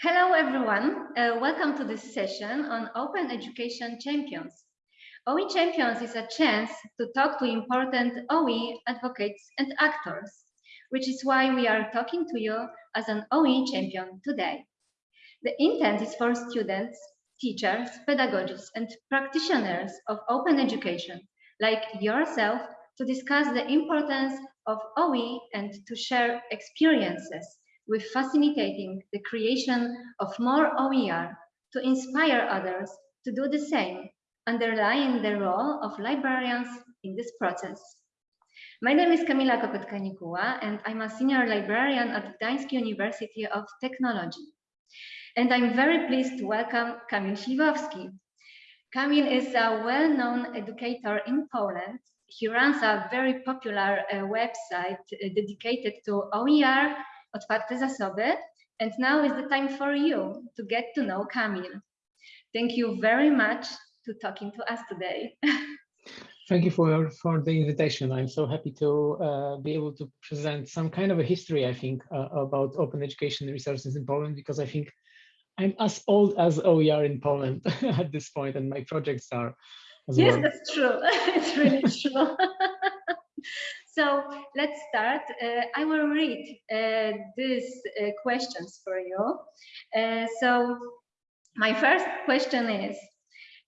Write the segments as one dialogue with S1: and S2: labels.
S1: Hello, everyone. Uh, welcome to this session on Open Education Champions. OE Champions is a chance to talk to important OE advocates and actors, which is why we are talking to you as an OE champion today. The intent is for students, teachers, pedagogists, and practitioners of open education, like yourself, to discuss the importance of OE and to share experiences with facilitating the creation of more OER to inspire others to do the same, underlying the role of librarians in this process. My name is Kamila Kopetka-Nikuła and I'm a senior librarian at Gdańsk University of Technology. And I'm very pleased to welcome Kamil Śliwowski. Kamil is a well-known educator in Poland. He runs a very popular uh, website uh, dedicated to OER otwarte zasoby. And now is the time for you to get to know Kamil. Thank you very much to talking to us today.
S2: Thank you for, for the invitation. I'm so happy to uh, be able to present some kind of a history, I think, uh, about open education resources in Poland, because I think I'm as old as OER in Poland at this point, and my projects are
S1: yes,
S2: well.
S1: that's true. it's really true. So let's start. Uh, I will read uh, these uh, questions for you. Uh, so my first question is,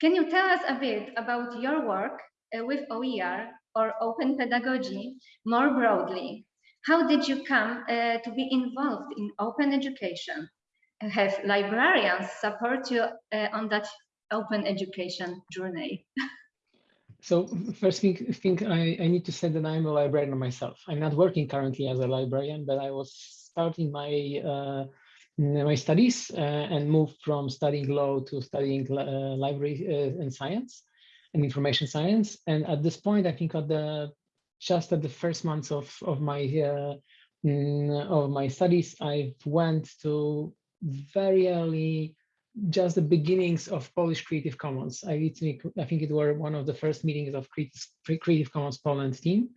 S1: can you tell us a bit about your work uh, with OER or open pedagogy more broadly? How did you come uh, to be involved in open education? Have librarians support you on that open education journey?
S2: So first thing, thing I, I need to say that I'm a librarian myself. I'm not working currently as a librarian, but I was starting my uh, my studies uh, and moved from studying law to studying uh, library uh, and science and information science. And at this point, I think at the just at the first months of of my uh, mm, of my studies, I went to very early just the beginnings of Polish Creative Commons. I think, I think it were one of the first meetings of Creative Commons Poland team.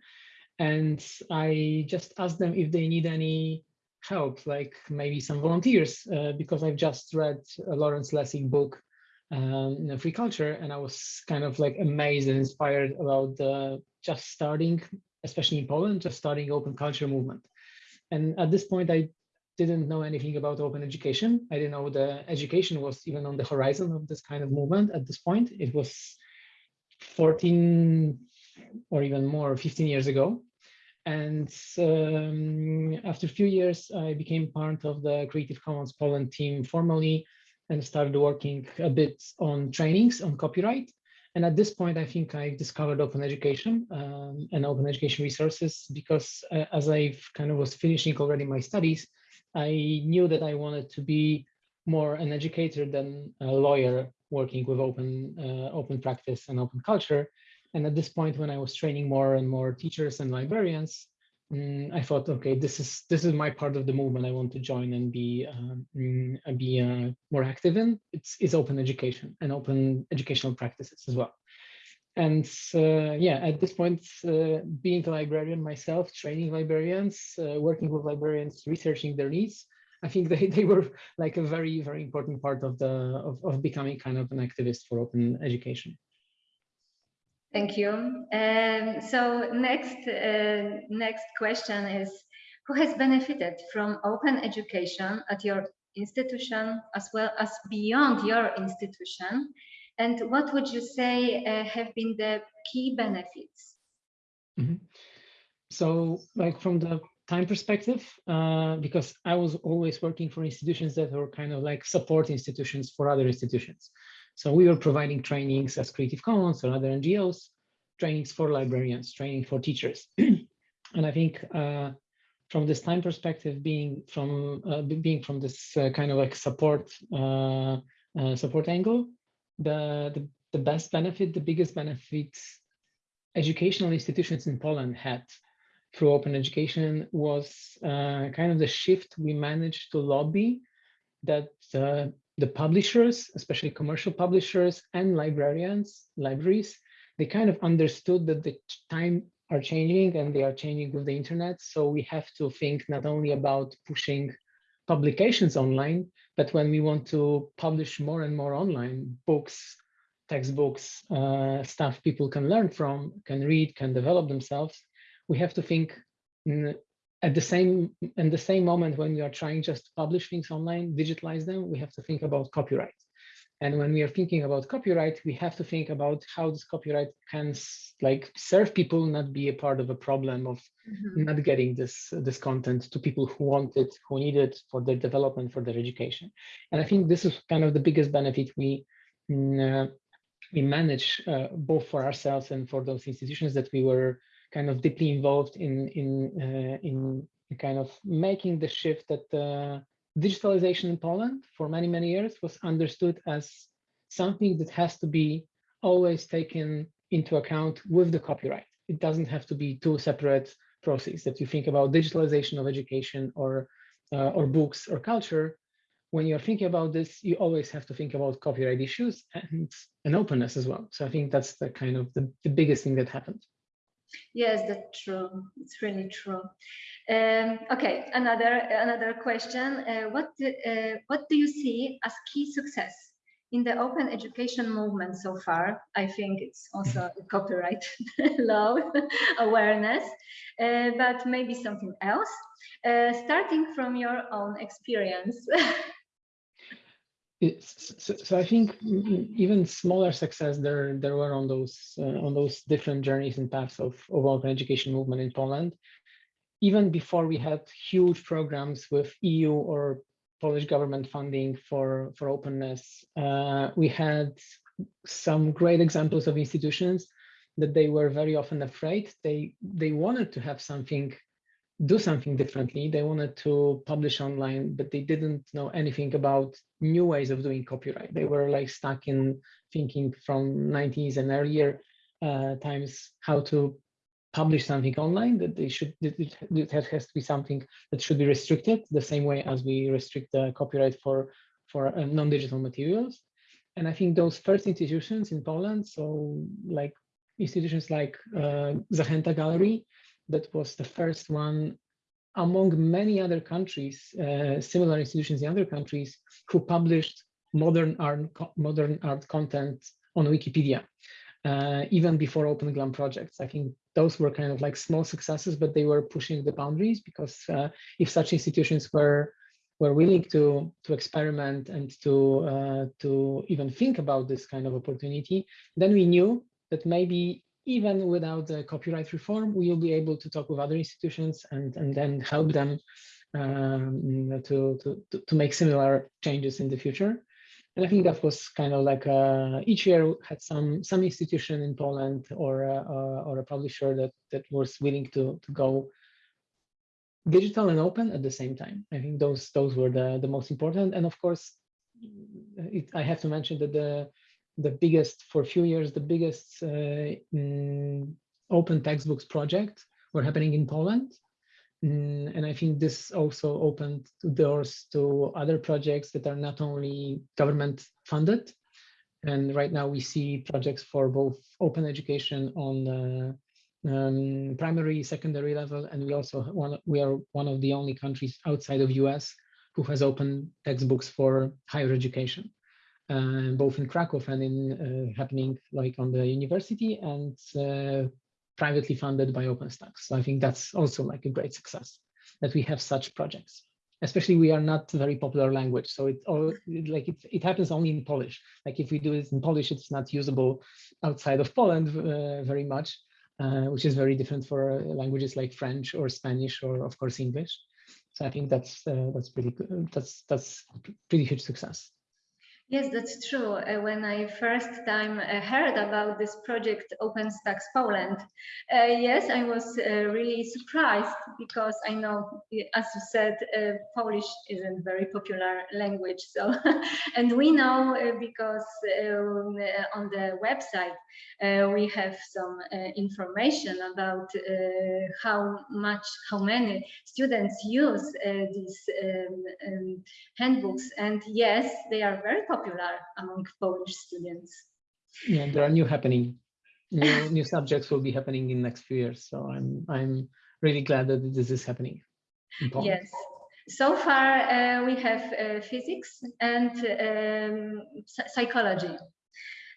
S2: And I just asked them if they need any help, like maybe some volunteers, uh, because I've just read a Lawrence Lessig book, um, Free Culture, and I was kind of like amazed and inspired about the just starting, especially in Poland, just starting open culture movement. And at this point, I didn't know anything about open education. I didn't know the education was even on the horizon of this kind of movement at this point. It was 14 or even more, 15 years ago. And um, after a few years, I became part of the Creative Commons Poland team formally and started working a bit on trainings on copyright. And at this point, I think I discovered open education um, and open education resources because uh, as I kind of was finishing already my studies, I knew that I wanted to be more an educator than a lawyer working with open uh, open practice and open culture. And at this point, when I was training more and more teachers and librarians, um, I thought, okay, this is this is my part of the movement I want to join and be um, be uh, more active in. It's is open education and open educational practices as well and uh, yeah, at this point, uh, being a librarian myself, training librarians, uh, working with librarians, researching their needs, I think they, they were like a very, very important part of the of, of becoming kind of an activist for open education.
S1: Thank you. Um, so next, uh, next question is, who has benefited from open education at your institution as well as beyond your institution? And what would you say uh, have been the key benefits?
S2: Mm -hmm. So like from the time perspective, uh, because I was always working for institutions that were kind of like support institutions for other institutions. So we were providing trainings as Creative Commons or other NGOs, trainings for librarians, training for teachers. and I think uh, from this time perspective, being from uh, being from this uh, kind of like support uh, uh, support angle, the, the, the best benefit, the biggest benefits educational institutions in Poland had through open education was uh, kind of the shift we managed to lobby that uh, the publishers, especially commercial publishers and librarians, libraries, they kind of understood that the time are changing and they are changing with the internet. So we have to think not only about pushing publications online, but when we want to publish more and more online books, textbooks, uh, stuff people can learn from, can read, can develop themselves, we have to think at the same in the same moment when we are trying just to publish things online, digitalize them, we have to think about copyright. And when we are thinking about copyright, we have to think about how this copyright can like serve people, not be a part of a problem of mm -hmm. not getting this this content to people who want it, who need it for their development, for their education. And I think this is kind of the biggest benefit we mm, uh, we manage uh, both for ourselves and for those institutions that we were kind of deeply involved in in uh, in kind of making the shift that uh, digitalization in Poland for many, many years was understood as something that has to be always taken into account with the copyright. It doesn't have to be two separate processes that you think about digitalization of education or uh, or books or culture. When you're thinking about this, you always have to think about copyright issues and, and openness as well. So I think that's the kind of the, the biggest thing that happened.
S1: Yes, that's true. It's really true. Um, okay, another another question. Uh, what do, uh, what do you see as key success in the open education movement so far? I think it's also copyright law awareness, uh, but maybe something else. Uh, starting from your own experience.
S2: So, so, I think even smaller success there there were on those uh, on those different journeys and paths of, of open education movement in Poland. Even before we had huge programs with EU or Polish government funding for for openness, uh, we had some great examples of institutions that they were very often afraid. They they wanted to have something do something differently. They wanted to publish online, but they didn't know anything about new ways of doing copyright. They were like stuck in thinking from 90s and earlier uh, times how to publish something online that they should it, has to be something that should be restricted the same way as we restrict the copyright for for uh, non-digital materials and i think those first institutions in poland so like institutions like uh, zachęta gallery that was the first one among many other countries, uh, similar institutions in other countries, who published modern art, modern art content on Wikipedia, uh, even before Open GLAM projects. I think those were kind of like small successes, but they were pushing the boundaries because uh, if such institutions were were willing to to experiment and to uh, to even think about this kind of opportunity, then we knew that maybe even without the copyright reform, we will be able to talk with other institutions and, and then help them um, to, to, to make similar changes in the future. And I think that was kind of like uh, each year had some some institution in Poland or uh, or a publisher that that was willing to to go digital and open at the same time. I think those those were the the most important. And of course, it, I have to mention that the the biggest, for a few years, the biggest uh, mm, open textbooks project were happening in Poland. Mm, and I think this also opened doors to other projects that are not only government funded. And right now we see projects for both open education on the um, primary, secondary level, and we also one, we are one of the only countries outside of US who has open textbooks for higher education uh, both in Krakow and in uh, happening like on the university and uh, privately funded by OpenStax. So I think that's also like a great success that we have such projects. Especially we are not very popular language, so it all like it, it happens only in Polish. Like if we do it in Polish, it's not usable outside of Poland uh, very much, uh, which is very different for languages like French or Spanish or of course English. So I think that's uh, that's pretty good. That's that's pretty huge success.
S1: Yes, that's true. Uh, when I first time uh, heard about this project OpenStax Poland, uh, yes, I was uh, really surprised because I know, as you said, uh, Polish isn't very popular language. So, and we know uh, because um, on the website we have some information about how much, how many students use these um, um, handbooks, and yes, they are very popular popular among Polish students.
S2: Yeah, there are new happening, new, new subjects will be happening in next few years. So I'm I'm really glad that this is happening.
S1: Yes. so far uh, we have uh, physics and um, psychology.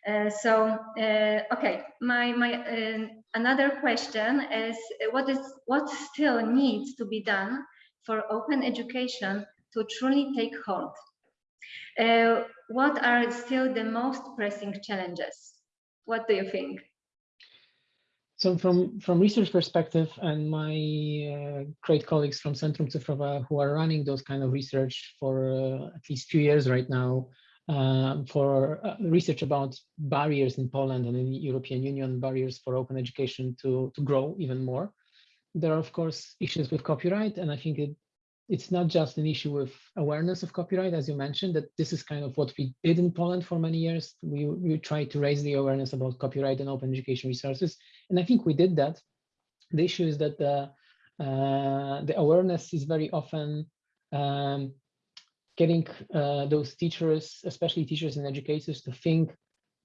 S1: Uh, so uh, okay, my my uh, another question is what is what still needs to be done for open education to truly take hold? Uh, what are still the most pressing challenges? What do you think?
S2: So from, from research perspective and my uh, great colleagues from Centrum Cyfrowe who are running those kind of research for uh, at least few years right now um, for uh, research about barriers in Poland and in the European Union, barriers for open education to, to grow even more. There are, of course, issues with copyright, and I think it it's not just an issue with awareness of copyright, as you mentioned, that this is kind of what we did in Poland for many years. We, we tried to raise the awareness about copyright and open education resources. And I think we did that. The issue is that the, uh, the awareness is very often um, getting uh, those teachers, especially teachers and educators, to think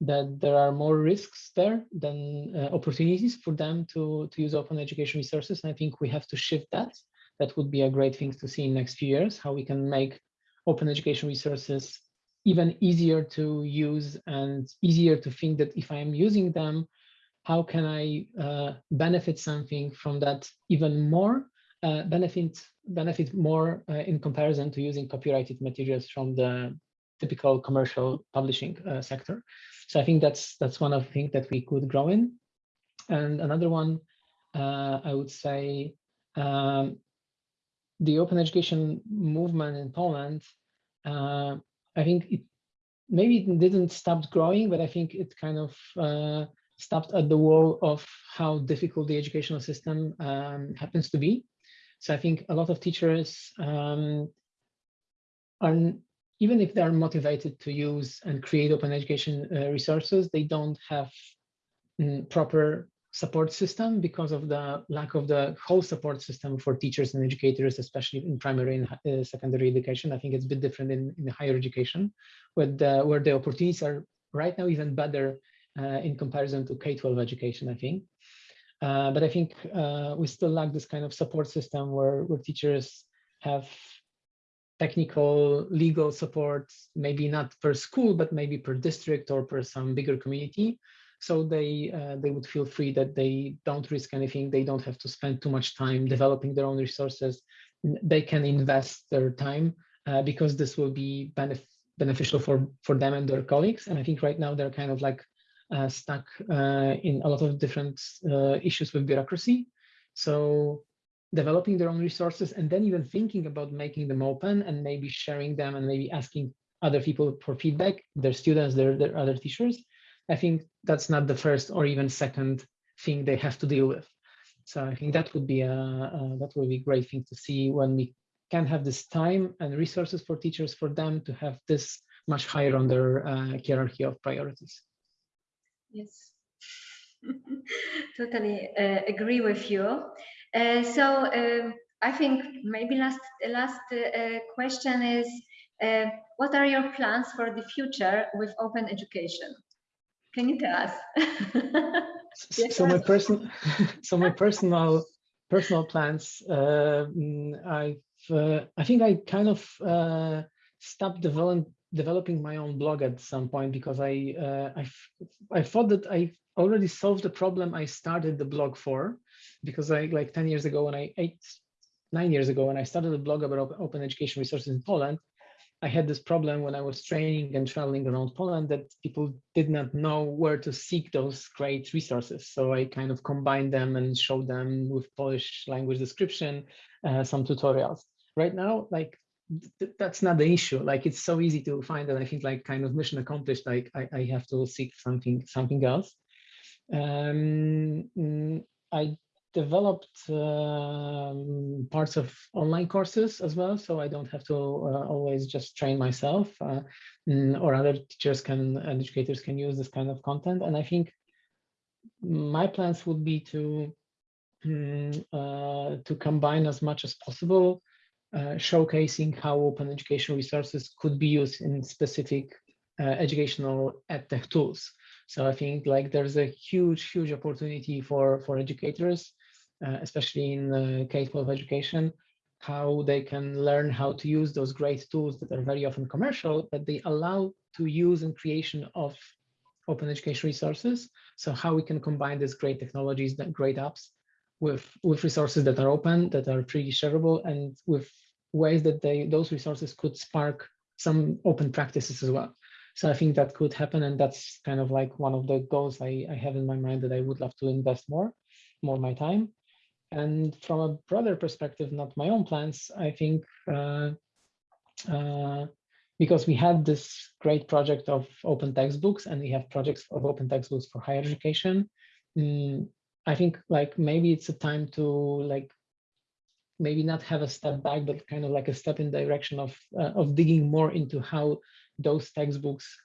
S2: that there are more risks there than uh, opportunities for them to, to use open education resources. And I think we have to shift that that would be a great thing to see in next few years, how we can make open education resources even easier to use and easier to think that if I am using them, how can I uh, benefit something from that even more, uh, benefit, benefit more uh, in comparison to using copyrighted materials from the typical commercial publishing uh, sector. So I think that's that's one of the things that we could grow in. And another one, uh, I would say, um, the open education movement in Poland, uh, I think it maybe it didn't stop growing, but I think it kind of uh, stopped at the wall of how difficult the educational system um, happens to be. So I think a lot of teachers um, are, even if they're motivated to use and create open education uh, resources, they don't have mm, proper support system because of the lack of the whole support system for teachers and educators, especially in primary and uh, secondary education. I think it's a bit different in, in higher education, where the, where the opportunities are right now even better uh, in comparison to K-12 education, I think. Uh, but I think uh, we still lack this kind of support system where, where teachers have technical legal support, maybe not per school, but maybe per district or per some bigger community so they uh, they would feel free that they don't risk anything. They don't have to spend too much time developing their own resources. They can invest their time uh, because this will be benef beneficial for for them and their colleagues. And i think right now they're kind of like uh, stuck uh, in a lot of different uh, issues with bureaucracy. So developing their own resources and then even thinking about making them open and maybe sharing them and maybe asking other people for feedback their students their, their other teachers I think that's not the first or even second thing they have to deal with. So I think that would be a, a that would be a great thing to see when we can have this time and resources for teachers for them to have this much higher on their uh, hierarchy of priorities.
S1: Yes, totally uh, agree with you. Uh, so um, I think maybe last last uh, question is, uh, what are your plans for the future with open education? Can you tell us? yes.
S2: So my personal, so my personal, personal plans. Uh, I've, uh, I think I kind of uh, stopped develop, developing my own blog at some point because I, uh, I, I thought that I already solved the problem I started the blog for, because I like ten years ago when I eight, nine years ago when I started a blog about open education resources in Poland, I had this problem when I was training and traveling around Poland that people did not know where to seek those great resources. So I kind of combined them and showed them with Polish language description, uh, some tutorials. Right now, like th that's not the issue. Like it's so easy to find that I think like kind of mission accomplished. Like I, I have to seek something something else. Um, mm, I developed um, parts of online courses as well, so I don't have to uh, always just train myself, uh, mm, or other teachers can educators can use this kind of content. And I think my plans would be to um, uh, to combine as much as possible, uh, showcasing how open education resources could be used in specific uh, educational edtech tools. So I think like there's a huge, huge opportunity for for educators Uh, especially in the K-12 education, how they can learn how to use those great tools that are very often commercial, but they allow to use in creation of open education resources. So how we can combine these great technologies, that great apps with, with resources that are open, that are freely shareable and with ways that they those resources could spark some open practices as well. So I think that could happen. And that's kind of like one of the goals I, I have in my mind that I would love to invest more, more my time. And from a broader perspective, not my own plans, I think uh, uh, because we had this great project of open textbooks and we have projects of open textbooks for higher education. Um, I think like maybe it's a time to like maybe not have a step back, but kind of like a step in the direction of uh, of digging more into how those textbooks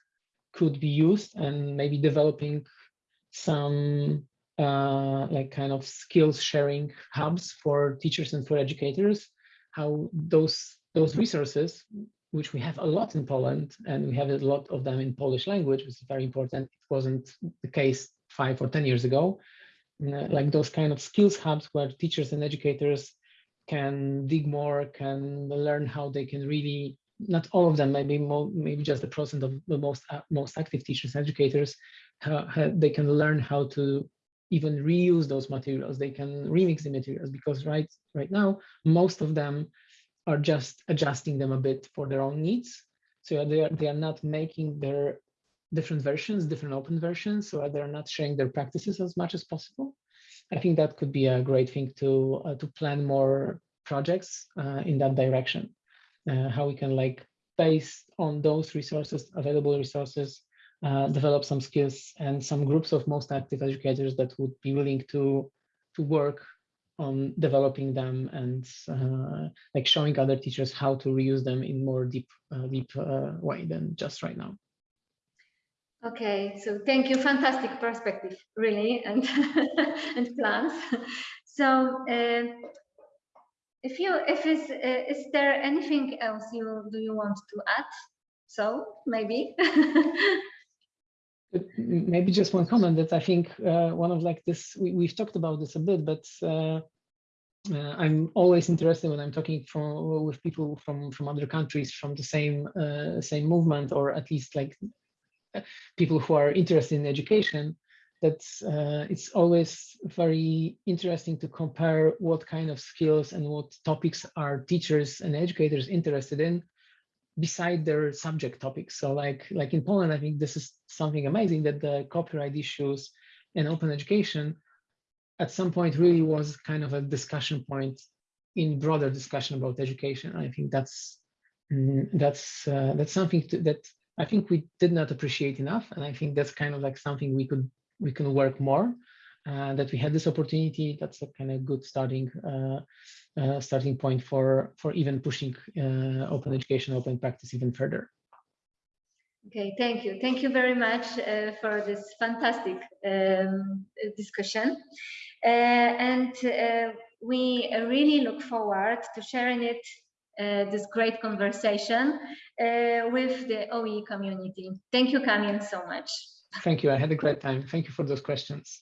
S2: could be used and maybe developing some uh, like kind of skills sharing hubs for teachers and for educators, how those those resources, which we have a lot in Poland and we have a lot of them in Polish language, which is very important. It wasn't the case five or 10 years ago. Uh, like those kind of skills hubs where teachers and educators can dig more, can learn how they can really, not all of them, maybe more, maybe just the percent of the most uh, most active teachers, and educators, how they can learn how to even reuse those materials. They can remix the materials because right right now most of them are just adjusting them a bit for their own needs. So they are they are not making their different versions, different open versions, so they're not sharing their practices as much as possible. I think that could be a great thing to uh, to plan more projects uh, in that direction. Uh, how we can like based on those resources, available resources, uh, develop some skills and some groups of most active educators that would be willing to to work on developing them and uh, like showing other teachers how to reuse them in more deep uh, deep way than just right now.
S1: Okay, so thank you. Fantastic perspective, really, and and plans. So, uh, if you, if is, uh, is there anything else you do you want to add? So maybe.
S2: maybe just one comment that I think uh, one of like this we, we've talked about this a bit, but uh, uh, I'm always interested when I'm talking from with people from from other countries from the same uh, same movement or at least like people who are interested in education, that uh, it's always very interesting to compare what kind of skills and what topics are teachers and educators interested in beside their subject topics. So like, like in Poland, I think this is something amazing that the copyright issues and open education at some point really was kind of a discussion point in broader discussion about education. I think that's mm, that's uh, that's something to, that I think we did not appreciate enough. And I think that's kind of like something we could we can work more. Uh, that we had this opportunity. That's a kind of good starting uh, uh, starting point for for even pushing uh, open education, open practice even further.
S1: Okay, thank you. Thank you very much uh, for this fantastic um, discussion. Uh, and we really look forward to sharing it uh, this great conversation uh, with the OE community. Thank you, Kamil, so much.
S2: Thank you. I had a great time. Thank you for those questions.